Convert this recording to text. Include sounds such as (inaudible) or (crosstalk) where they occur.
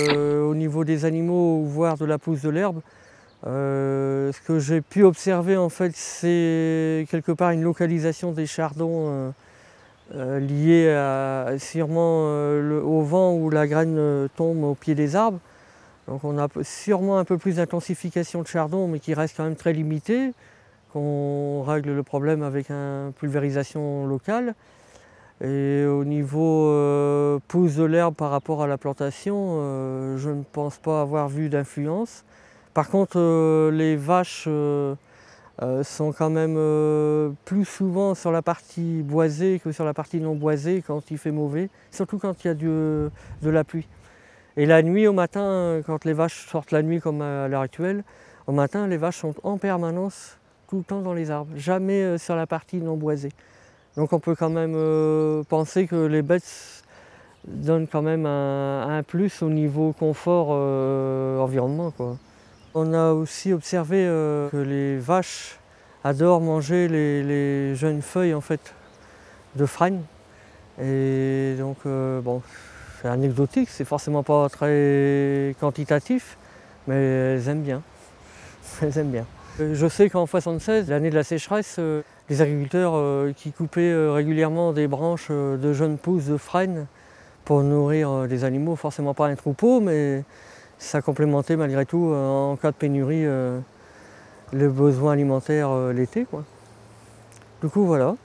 Euh, au niveau des animaux, voire de la pousse de l'herbe, euh, ce que j'ai pu observer en fait, c'est quelque part une localisation des chardons euh, liée sûrement au vent où la graine tombe au pied des arbres. Donc on a sûrement un peu plus d'intensification de chardon, mais qui reste quand même très limité, qu'on règle le problème avec une pulvérisation locale. Et au niveau euh, pousse de l'herbe par rapport à la plantation, euh, je ne pense pas avoir vu d'influence. Par contre, euh, les vaches sont quand même plus souvent sur la partie boisée que sur la partie non boisée quand il fait mauvais, surtout quand il y a de la pluie. Et la nuit, au matin, quand les vaches sortent la nuit comme à l'heure actuelle, au matin, les vaches sont en permanence tout le temps dans les arbres, jamais sur la partie non boisée. Donc on peut quand même euh, penser que les bêtes donnent quand même un, plus au niveau confort euh, environnement. On a aussi observé euh, que les vaches adorent manger les, jeunes feuilles en fait, de frêne. Et donc bon, c'est anecdotique, c'est forcément pas très quantitatif, mais elles aiment bien. (laughs) Elles aiment bien. Je sais qu'en 76, l'année de la sécheresse, les agriculteurs euh, qui coupaient euh, régulièrement des branches euh, de jeunes pousses de frêne pour nourrir des animaux, forcément pas un troupeau, mais ça complémentait malgré tout en cas de pénurie le besoin alimentaire l'été. Du coup voilà.